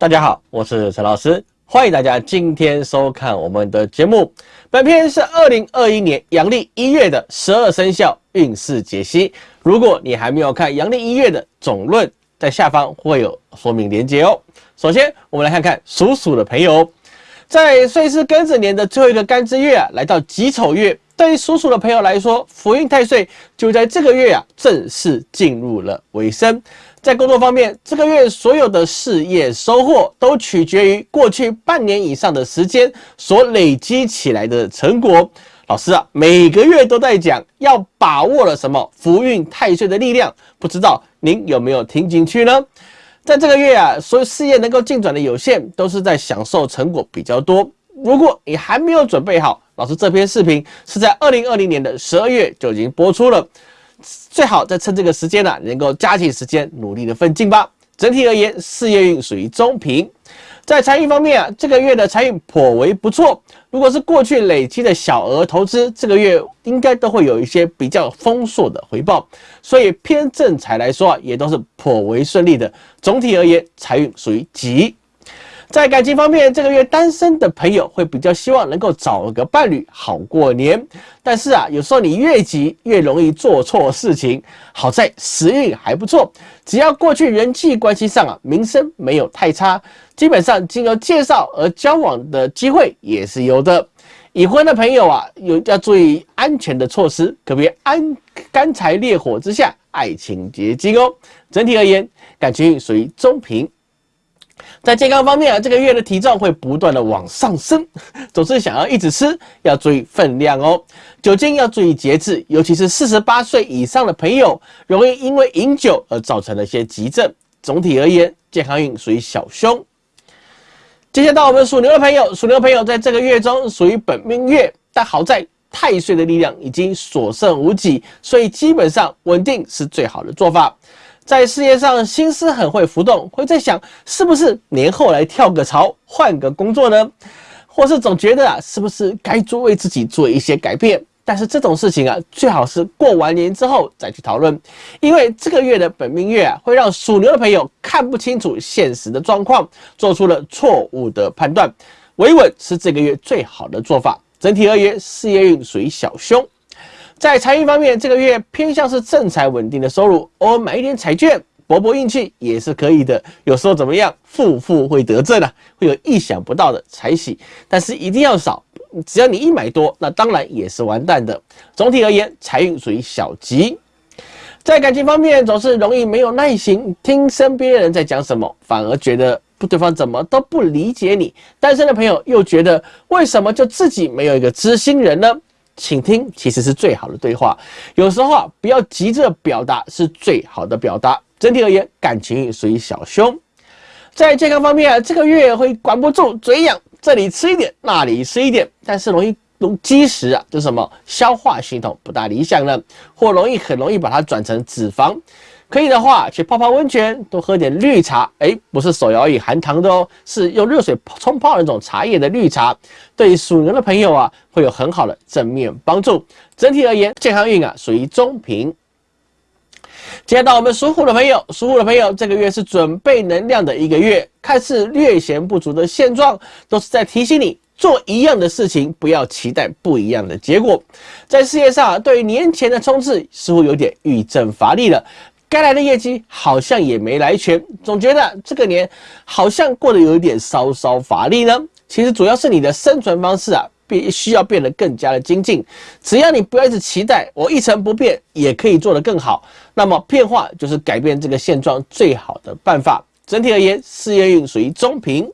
大家好，我是陈老师，欢迎大家今天收看我们的节目。本片是二零二一年阳历一月的十二生肖运势解析。如果你还没有看阳历一月的总论，在下方会有说明连接哦。首先，我们来看看属鼠的朋友，在岁是庚子年的最后一个干支月啊，来到己丑月，对于属鼠的朋友来说，福运太岁就在这个月啊，正式进入了尾声。在工作方面，这个月所有的事业收获都取决于过去半年以上的时间所累积起来的成果。老师啊，每个月都在讲要把握了什么福运太岁的力量，不知道您有没有听进去呢？在这个月啊，所有事业能够进展的有限，都是在享受成果比较多。如果你还没有准备好，老师这篇视频是在二零二零年的十二月就已经播出了。最好再趁这个时间呢，能够加紧时间，努力的奋进吧。整体而言，事业运属于中平。在财运方面啊，这个月的财运颇为不错。如果是过去累积的小额投资，这个月应该都会有一些比较丰硕的回报。所以偏正财来说啊，也都是颇为顺利的。总体而言，财运属于吉。在感情方面，这个月单身的朋友会比较希望能够找个伴侣好过年。但是啊，有时候你越急越容易做错事情。好在时运还不错，只要过去人际关系上啊名声没有太差，基本上经由介绍而交往的机会也是有的。已婚的朋友啊，有要注意安全的措施，可别安干柴烈火之下爱情结晶哦。整体而言，感情属于中平。在健康方面啊，这个月的体重会不断的往上升，总是想要一直吃，要注意分量哦。酒精要注意节制，尤其是四十八岁以上的朋友，容易因为饮酒而造成了一些急症。总体而言，健康运属于小凶。接下来到我们属牛的朋友，属牛的朋友在这个月中属于本命月，但好在太岁的力量已经所剩无几，所以基本上稳定是最好的做法。在事业上心思很会浮动，会在想是不是年后来跳个槽，换个工作呢？或是总觉得啊，是不是该做为自己做一些改变？但是这种事情啊，最好是过完年之后再去讨论，因为这个月的本命月啊，会让属牛的朋友看不清楚现实的状况，做出了错误的判断。维稳是这个月最好的做法。整体而言，事业运属于小凶。在财运方面，这个月偏向是正财稳定的收入，偶尔买一点彩券搏搏运气也是可以的。有时候怎么样，富富会得正啊，会有意想不到的财喜，但是一定要少。只要你一买多，那当然也是完蛋的。总体而言，财运属于小吉。在感情方面，总是容易没有耐心听身边人在讲什么，反而觉得不对方怎么都不理解你。单身的朋友又觉得为什么就自己没有一个知心人呢？请听，其实是最好的对话。有时候啊，不要急着表达，是最好的表达。整体而言，感情运属于小凶。在健康方面啊，这个月会管不住嘴痒，这里吃一点，那里吃一点，但是容易容积食啊，就什么消化系统不大理想了，或容易很容易把它转成脂肪。可以的话，去泡泡温泉，多喝点绿茶。哎，不是手摇饮含糖的哦，是用热水冲泡那种茶叶的绿茶，对于属牛的朋友啊，会有很好的正面帮助。整体而言，健康运啊属于中平。接到我们属虎的朋友，属虎的朋友，这个月是准备能量的一个月，看似略显不足的现状，都是在提醒你做一样的事情，不要期待不一样的结果。在事业上，对于年前的冲刺似乎有点欲振乏力了。该来的业绩好像也没来全，总觉得这个年好像过得有一点稍稍乏力呢。其实主要是你的生存方式啊，必须要变得更加的精进。只要你不要一直期待我一成不变也可以做得更好，那么变化就是改变这个现状最好的办法。整体而言，事业运属于中平。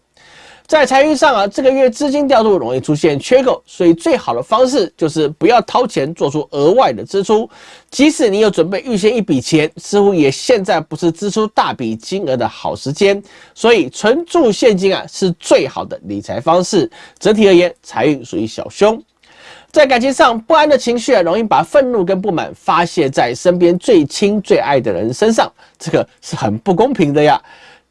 在财运上啊，这个月资金调度容易出现缺口，所以最好的方式就是不要掏钱做出额外的支出。即使你有准备预先一笔钱，似乎也现在不是支出大笔金额的好时间。所以存住现金啊，是最好的理财方式。整体而言，财运属于小凶。在感情上，不安的情绪啊，容易把愤怒跟不满发泄在身边最亲最爱的人身上，这个是很不公平的呀。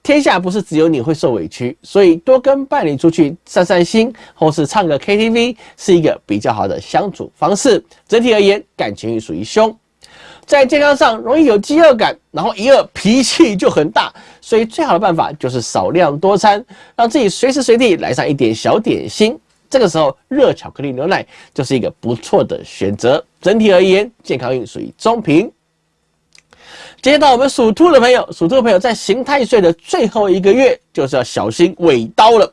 天下不是只有你会受委屈，所以多跟伴侣出去散散心，或是唱个 KTV，是一个比较好的相处方式。整体而言，感情运属于凶。在健康上容易有饥饿感，然后一饿脾气就很大，所以最好的办法就是少量多餐，让自己随时随地来上一点小点心。这个时候，热巧克力牛奶就是一个不错的选择。整体而言，健康运属于中平。接到我们属兔的朋友，属兔的朋友在刑太岁的最后一个月，就是要小心尾刀了。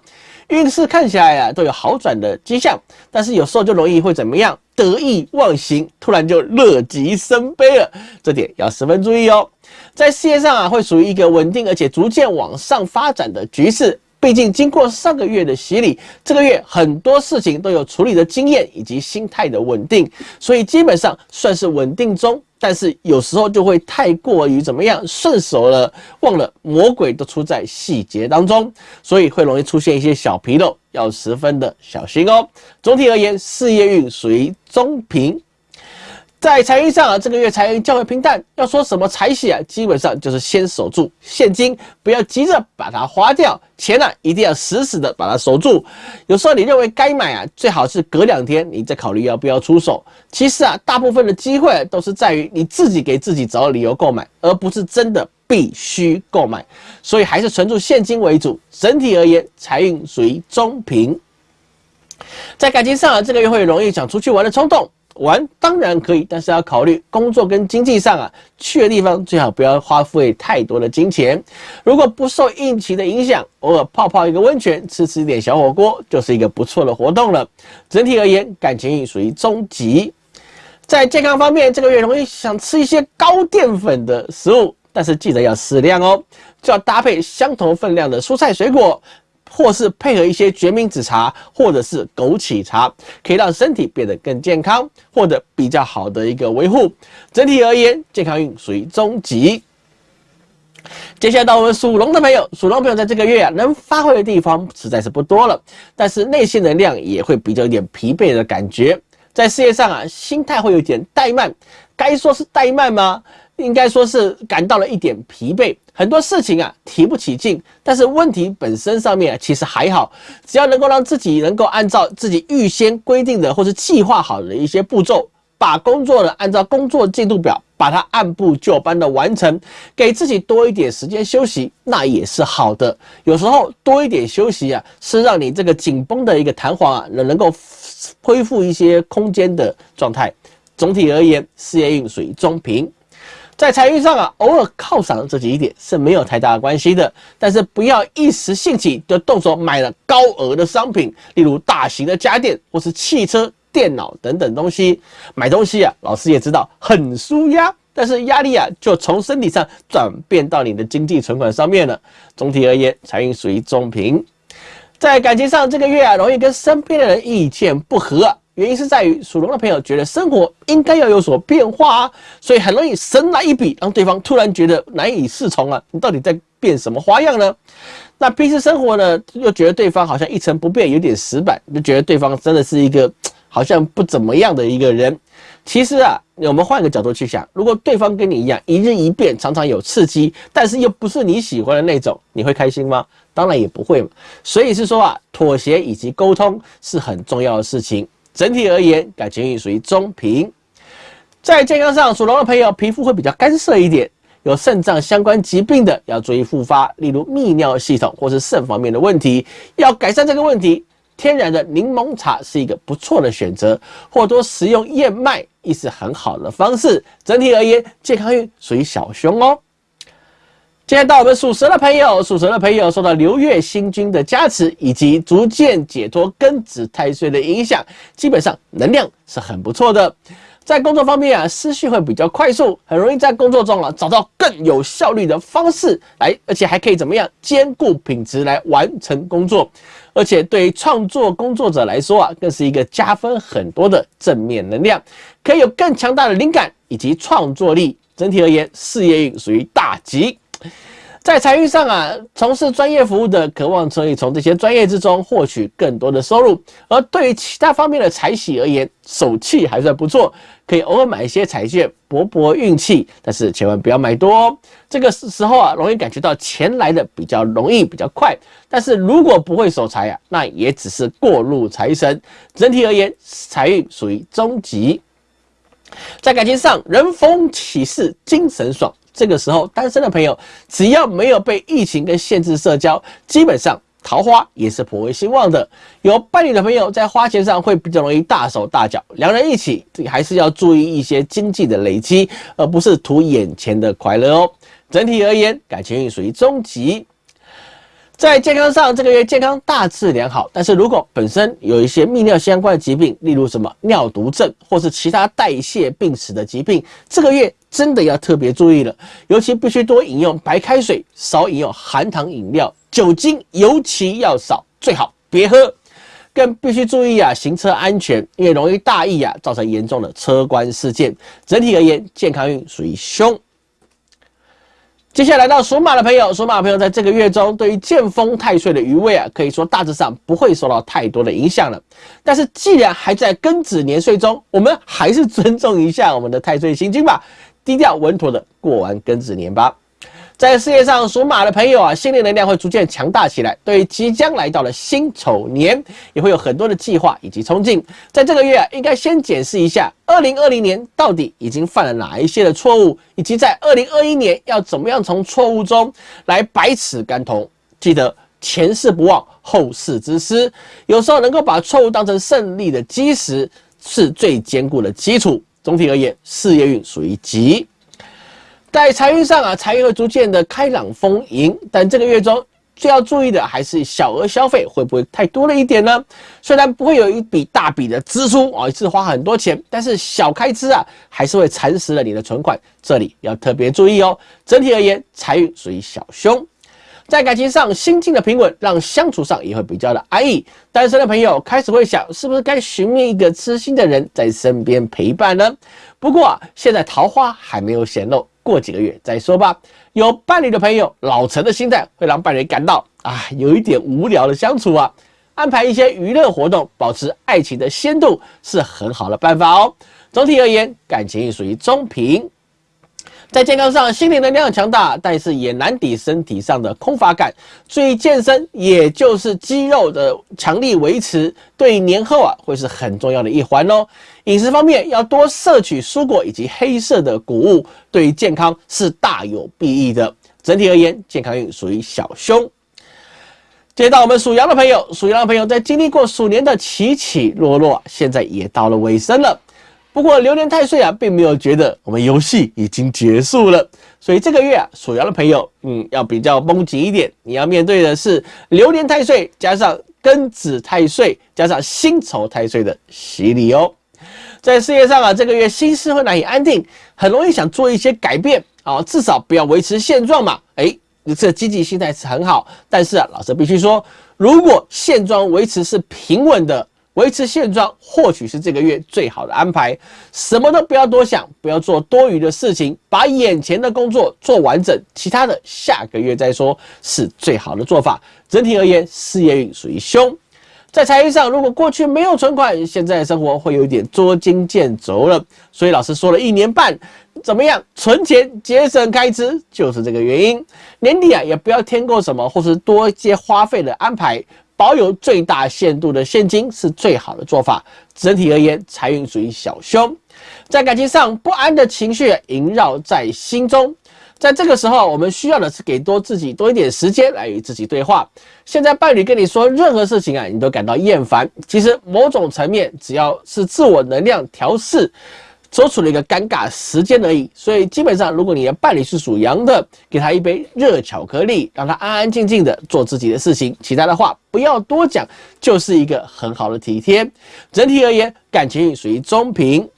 运势看起来啊，都有好转的迹象，但是有时候就容易会怎么样？得意忘形，突然就乐极生悲了，这点要十分注意哦。在事业上啊，会属于一个稳定而且逐渐往上发展的局势。毕竟经过上个月的洗礼，这个月很多事情都有处理的经验以及心态的稳定，所以基本上算是稳定中。但是有时候就会太过于怎么样顺手了，忘了魔鬼都出在细节当中，所以会容易出现一些小纰漏，要十分的小心哦。总体而言，事业运属于中平。在财运上啊，这个月财运较为平淡。要说什么财喜啊，基本上就是先守住现金，不要急着把它花掉。钱呢，一定要死死的把它守住。有时候你认为该买啊，最好是隔两天你再考虑要不要出手。其实啊，大部分的机会都是在于你自己给自己找理由购买，而不是真的必须购买。所以还是存住现金为主。整体而言，财运属于中平。在感情上啊，这个月会容易想出去玩的冲动。玩当然可以，但是要考虑工作跟经济上啊，去的地方最好不要花费太多的金钱。如果不受运气的影响，偶尔泡泡一个温泉，吃吃一点小火锅，就是一个不错的活动了。整体而言，感情运属于中级。在健康方面，这个月容易想吃一些高淀粉的食物，但是记得要适量哦，就要搭配相同分量的蔬菜水果。或是配合一些决明子茶，或者是枸杞茶，可以让身体变得更健康，获得比较好的一个维护。整体而言，健康运属于中级。接下来到我们属龙的朋友，属龙朋友在这个月啊，能发挥的地方实在是不多了，但是内心能量也会比较有点疲惫的感觉。在事业上啊，心态会有点怠慢，该说是怠慢吗？应该说是感到了一点疲惫，很多事情啊提不起劲，但是问题本身上面其实还好，只要能够让自己能够按照自己预先规定的或是计划好的一些步骤，把工作呢按照工作进度表，把它按部就班的完成，给自己多一点时间休息，那也是好的。有时候多一点休息啊，是让你这个紧绷的一个弹簧啊能能够恢复一些空间的状态。总体而言，事业运属于中平。在财运上啊，偶尔犒赏自己一点是没有太大的关系的，但是不要一时兴起就动手买了高额的商品，例如大型的家电或是汽车、电脑等等东西。买东西啊，老师也知道很舒压，但是压力啊就从身体上转变到你的经济存款上面了。总体而言，财运属于中平。在感情上，这个月啊，容易跟身边的人意见不合。原因是在于属龙的朋友觉得生活应该要有所变化啊，所以很容易神来一笔，让对方突然觉得难以适从啊。你到底在变什么花样呢？那平时生活呢，又觉得对方好像一成不变，有点死板，就觉得对方真的是一个好像不怎么样的一个人。其实啊，我们换个角度去想，如果对方跟你一样一日一变，常常有刺激，但是又不是你喜欢的那种，你会开心吗？当然也不会嘛。所以是说啊，妥协以及沟通是很重要的事情。整体而言，感情运属于中平。在健康上，属龙的朋友皮肤会比较干涩一点，有肾脏相关疾病的要注意复发，例如泌尿系统或是肾方面的问题。要改善这个问题，天然的柠檬茶是一个不错的选择，或多食用燕麦亦是很好的方式。整体而言，健康运属于小凶哦。现在到我们属蛇的朋友，属蛇的朋友受到流月星君的加持，以及逐渐解脱庚子太岁的影响，基本上能量是很不错的。在工作方面啊，思绪会比较快速，很容易在工作中啊找到更有效率的方式来，而且还可以怎么样兼顾品质来完成工作。而且对于创作工作者来说啊，更是一个加分很多的正面能量，可以有更强大的灵感以及创作力。整体而言，事业运属于大吉。在财运上啊，从事专业服务的，渴望可以从这些专业之中获取更多的收入；而对于其他方面的财喜而言，手气还算不错，可以偶尔买一些彩券博博运气，但是千万不要买多哦。这个时候啊，容易感觉到钱来的比较容易、比较快，但是如果不会守财啊，那也只是过路财神。整体而言，财运属于中级。在感情上，人逢喜事精神爽。这个时候，单身的朋友只要没有被疫情跟限制社交，基本上桃花也是颇为兴旺的。有伴侣的朋友在花钱上会比较容易大手大脚，两人一起还是要注意一些经济的累积，而不是图眼前的快乐哦。整体而言，感情运属于中级。在健康上，这个月健康大致良好，但是如果本身有一些泌尿相关的疾病，例如什么尿毒症或是其他代谢病史的疾病，这个月真的要特别注意了。尤其必须多饮用白开水，少饮用含糖饮料，酒精尤其要少，最好别喝。更必须注意啊，行车安全，因为容易大意啊，造成严重的车关事件。整体而言，健康运属于凶。接下来到属马的朋友，属马朋友在这个月中，对于剑锋太岁的余位啊，可以说大致上不会受到太多的影响了。但是既然还在庚子年岁中，我们还是尊重一下我们的太岁星君吧，低调稳妥的过完庚子年吧。在事业上，属马的朋友啊，心理能量会逐渐强大起来。对于即将来到的辛丑年，也会有很多的计划以及冲劲。在这个月啊，应该先检视一下，二零二零年到底已经犯了哪一些的错误，以及在二零二一年要怎么样从错误中来百尺竿头。记得前事不忘，后事之师。有时候能够把错误当成胜利的基石，是最坚固的基础。总体而言，事业运属于吉。在财运上啊，财运会逐渐的开朗丰盈，但这个月中最要注意的还是小额消费会不会太多了一点呢？虽然不会有一笔大笔的支出啊，一次花很多钱，但是小开支啊还是会蚕食了你的存款，这里要特别注意哦。整体而言，财运属于小凶。在感情上，心境的平稳，让相处上也会比较的安逸。单身的朋友开始会想，是不是该寻觅一个知心的人在身边陪伴呢？不过啊，现在桃花还没有显露。过几个月再说吧。有伴侣的朋友，老成的心态会让伴侣感到啊，有一点无聊的相处啊。安排一些娱乐活动，保持爱情的鲜度是很好的办法哦。总体而言，感情属于中平。在健康上，心理能量强大，但是也难抵身体上的空乏感。注意健身，也就是肌肉的强力维持，对年后啊会是很重要的一环哦。饮食方面要多摄取蔬果以及黑色的谷物，对于健康是大有裨益的。整体而言，健康运属于小凶。接到我们属羊的朋友，属羊的朋友在经历过鼠年的起起落落，现在也到了尾声了。不过流年太岁啊，并没有觉得我们游戏已经结束了，所以这个月啊，属羊的朋友，嗯，要比较绷紧一点。你要面对的是流年太岁加上庚子太岁加上辛丑太岁的洗礼哦。在事业上啊，这个月心思会难以安定，很容易想做一些改变啊，至少不要维持现状嘛。哎，你这积极心态是很好，但是啊，老师必须说，如果现状维持是平稳的。维持现状或许是这个月最好的安排，什么都不要多想，不要做多余的事情，把眼前的工作做完整，其他的下个月再说，是最好的做法。整体而言，事业运属于凶。在财运上，如果过去没有存款，现在生活会有点捉襟见肘了。所以老师说了一年半，怎么样存钱节省开支，就是这个原因。年底啊，也不要添购什么，或是多一些花费的安排。保有最大限度的现金是最好的做法。整体而言，财运属于小凶。在感情上，不安的情绪萦绕在心中。在这个时候，我们需要的是给多自己多一点时间来与自己对话。现在伴侣跟你说任何事情啊，你都感到厌烦。其实某种层面，只要是自我能量调试。所处的一个尴尬时间而已，所以基本上，如果你的伴侣是属羊的，给他一杯热巧克力，让他安安静静的做自己的事情，其他的话不要多讲，就是一个很好的体贴。整体而言，感情属于中平。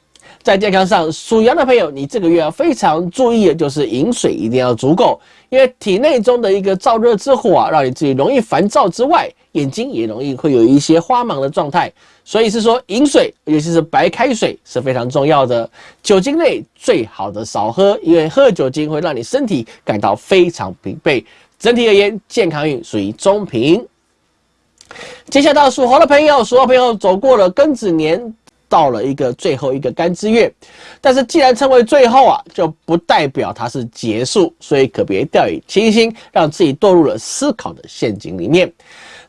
在健康上，属羊的朋友，你这个月要非常注意的就是饮水一定要足够，因为体内中的一个燥热之火啊，让你自己容易烦躁之外，眼睛也容易会有一些花芒的状态。所以是说，饮水，尤其是白开水是非常重要的。酒精类最好的少喝，因为喝酒精会让你身体感到非常疲惫。整体而言，健康运属于中平。接下来到属猴的朋友，属猴朋友走过了庚子年，到了一个最后一个干支月。但是既然称为最后啊，就不代表它是结束，所以可别掉以轻心，让自己堕入了思考的陷阱里面。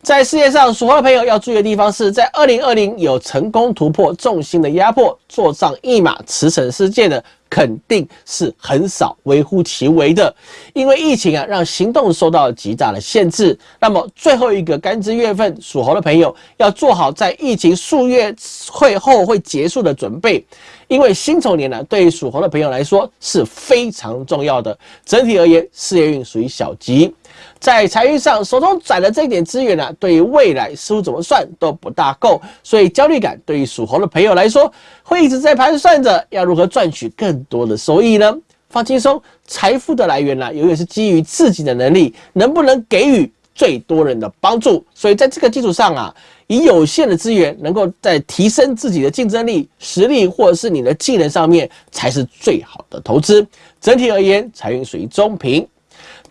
在世界上，属猴的朋友要注意的地方是在二零二零有成功突破重心的压迫，坐上一马驰骋世界的。肯定是很少，微乎其微的，因为疫情啊，让行动受到极大的限制。那么最后一个干支月份，属猴的朋友要做好在疫情数月会后会结束的准备，因为辛丑年呢，对于属猴的朋友来说是非常重要的。整体而言，事业运属于小吉。在财运上，手中攒的这点资源呢，对于未来似乎怎么算都不大够，所以焦虑感对于属猴的朋友来说，会一直在盘算着要如何赚取更多的收益呢？放轻松，财富的来源呢，永远是基于自己的能力，能不能给予最多人的帮助。所以在这个基础上啊，以有限的资源，能够在提升自己的竞争力、实力或者是你的技能上面，才是最好的投资。整体而言，财运属于中平。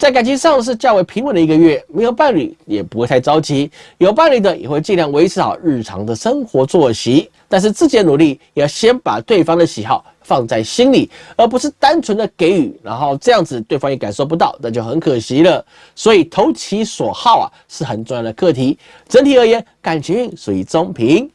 在感情上是较为平稳的一个月，没有伴侣也不会太着急，有伴侣的也会尽量维持好日常的生活作息，但是自己的努力也要先把对方的喜好放在心里，而不是单纯的给予，然后这样子对方也感受不到，那就很可惜了。所以投其所好啊是很重要的课题。整体而言，感情运属于中平，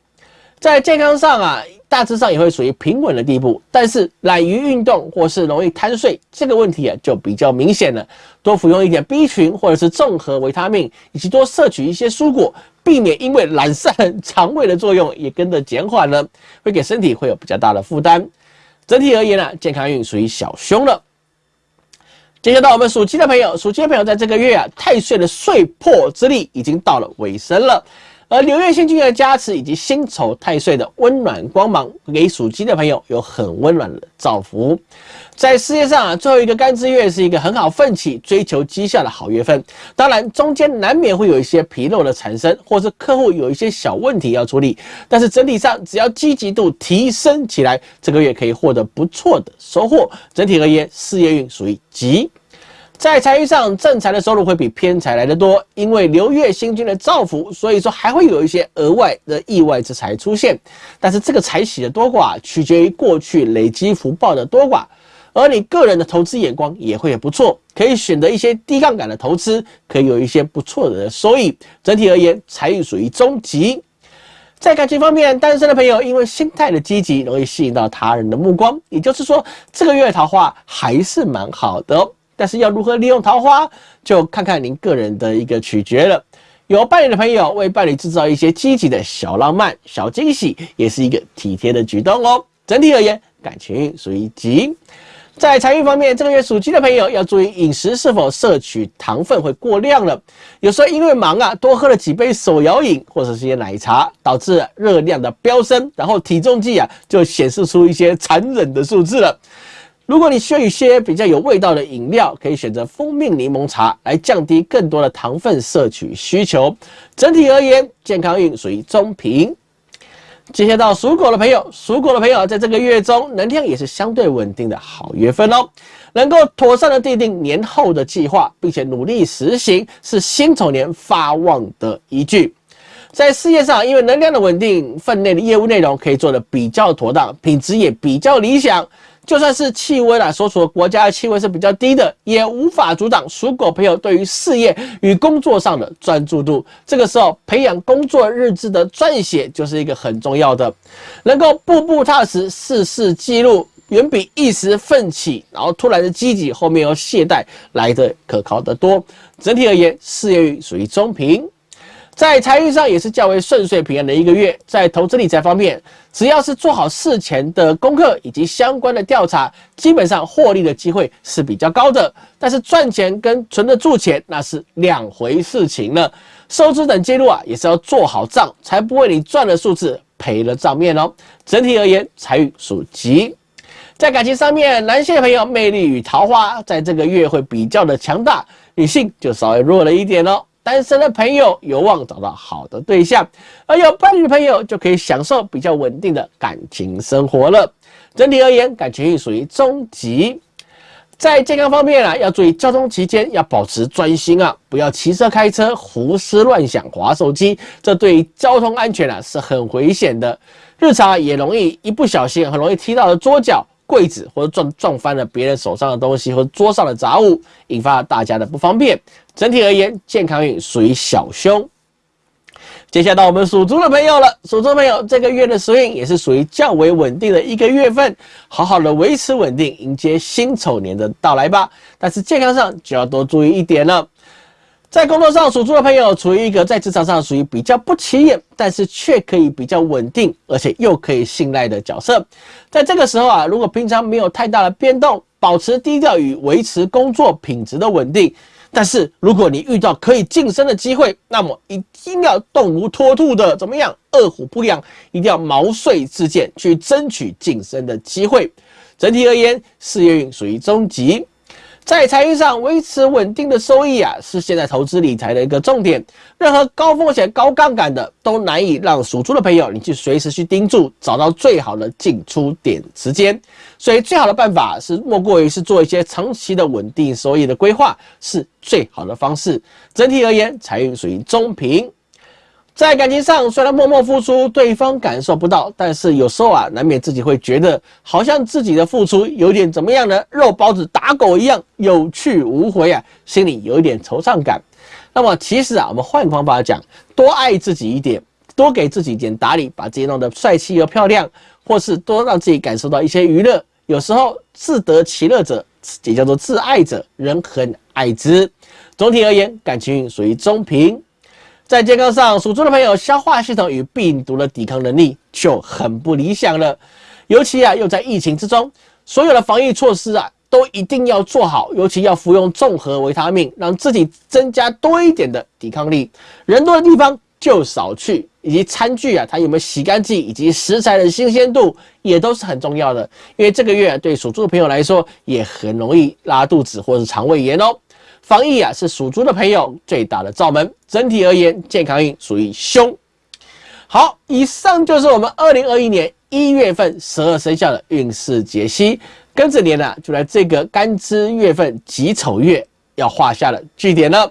在健康上啊。大致上也会属于平稳的地步，但是懒于运动或是容易贪睡这个问题啊就比较明显了。多服用一点 B 群或者是综合维他命，以及多摄取一些蔬果，避免因为懒散肠胃的作用也跟着减缓了，会给身体会有比较大的负担。整体而言呢，健康运属于小凶了。接下来到我们属鸡的朋友，属鸡的朋友在这个月啊，太岁的岁破之力已经到了尾声了。而流月星君的加持以及辛丑太岁的温暖光芒，给属鸡的朋友有很温暖的造福。在事业上啊，最后一个干支月是一个很好奋起、追求绩效的好月份。当然，中间难免会有一些纰漏的产生，或是客户有一些小问题要处理。但是整体上，只要积极度提升起来，这个月可以获得不错的收获。整体而言，事业运属于吉。在财运上，正财的收入会比偏财来得多，因为流月星君的造福，所以说还会有一些额外的意外之财出现。但是这个财喜的多寡，取决于过去累积福报的多寡，而你个人的投资眼光也会不错，可以选择一些低杠杆的投资，可以有一些不错的收益。整体而言，财运属于中级。在感情方面，单身的朋友因为心态的积极，容易吸引到他人的目光，也就是说，这个月桃花还是蛮好的。但是要如何利用桃花，就看看您个人的一个取决了。有伴侣的朋友为伴侣制造一些积极的小浪漫、小惊喜，也是一个体贴的举动哦。整体而言，感情属于吉。在财运方面，这个月属鸡的朋友要注意饮食是否摄取糖分会过量了。有时候因为忙啊，多喝了几杯手摇饮或者是些奶茶，导致热量的飙升，然后体重计啊就显示出一些残忍的数字了。如果你需要一些比较有味道的饮料，可以选择蜂蜜柠檬茶来降低更多的糖分摄取需求。整体而言，健康运属于中平。接下来到属狗的朋友，属狗的朋友在这个月中能量也是相对稳定的好月份哦，能够妥善的制定年后的计划，并且努力实行，是辛丑年发旺的依据。在事业上，因为能量的稳定，分内的业务内容可以做得比较妥当，品质也比较理想。就算是气温啊，所处的国家的气温是比较低的，也无法阻挡属狗朋友对于事业与工作上的专注度。这个时候，培养工作日志的撰写就是一个很重要的，能够步步踏实，事事记录，远比一时奋起然后突然的积极，后面又懈怠来的可靠得多。整体而言，事业运属于中平。在财运上也是较为顺遂平安的一个月，在投资理财方面，只要是做好事前的功课以及相关的调查，基本上获利的机会是比较高的。但是赚钱跟存得住钱那是两回事情了，收支等记录啊也是要做好账，才不会你赚了数字赔了账面哦。整体而言，财运属吉。在感情上面，男性朋友魅力与桃花在这个月会比较的强大，女性就稍微弱了一点哦。单身的朋友有望找到好的对象，而有伴侣的朋友就可以享受比较稳定的感情生活了。整体而言，感情运属于中级。在健康方面啊，要注意交通期间要保持专心啊，不要骑车开车胡思乱想、划手机，这对交通安全啊是很危险的。日常也容易一不小心，很容易踢到了桌角。柜子或者撞撞翻了别人手上的东西或者桌上的杂物，引发大家的不方便。整体而言，健康运属于小凶。接下来到我们属猪的朋友了，属猪朋友这个月的时运也是属于较为稳定的一个月份，好好的维持稳定，迎接辛丑年的到来吧。但是健康上就要多注意一点了。在工作上，属猪的朋友处于一个在职场上属于比较不起眼，但是却可以比较稳定，而且又可以信赖的角色。在这个时候啊，如果平常没有太大的变动，保持低调与维持工作品质的稳定。但是如果你遇到可以晋升的机会，那么一定要动如脱兔的，怎么样？饿虎不养，一定要毛遂自荐去争取晋升的机会。整体而言，事业运属于中级。在财运上维持稳定的收益啊，是现在投资理财的一个重点。任何高风险、高杠杆的，都难以让属猪的朋友你去随时去盯住，找到最好的进出点时间。所以最好的办法是，莫过于是做一些长期的稳定收益的规划，是最好的方式。整体而言，财运属于中平。在感情上，虽然默默付出，对方感受不到，但是有时候啊，难免自己会觉得，好像自己的付出有点怎么样呢？肉包子打狗一样，有去无回啊，心里有一点惆怅感。那么其实啊，我们换个方法讲，多爱自己一点，多给自己一点打理，把自己弄得帅气又漂亮，或是多让自己感受到一些娱乐。有时候自得其乐者，也叫做自爱者，人很爱之。总体而言，感情属于中平。在健康上，属猪的朋友消化系统与病毒的抵抗能力就很不理想了。尤其啊，又在疫情之中，所有的防疫措施啊，都一定要做好。尤其要服用综合维他命，让自己增加多一点的抵抗力。人多的地方就少去，以及餐具啊，它有没有洗干净，以及食材的新鲜度，也都是很重要的。因为这个月对属猪的朋友来说，也很容易拉肚子或者是肠胃炎哦。防疫啊，是属猪的朋友最大的罩门。整体而言，健康运属于凶。好，以上就是我们二零二一年一月份十二生肖的运势解析。庚子年呢，就在这个干支月份己丑月要画下了句点了。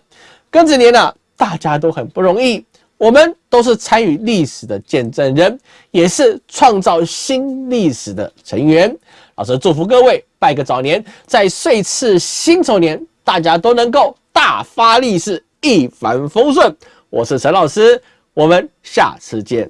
庚子年呢，大家都很不容易，我们都是参与历史的见证人，也是创造新历史的成员。老师祝福各位，拜个早年，在岁次辛丑年。大家都能够大发利市，一帆风顺。我是陈老师，我们下次见。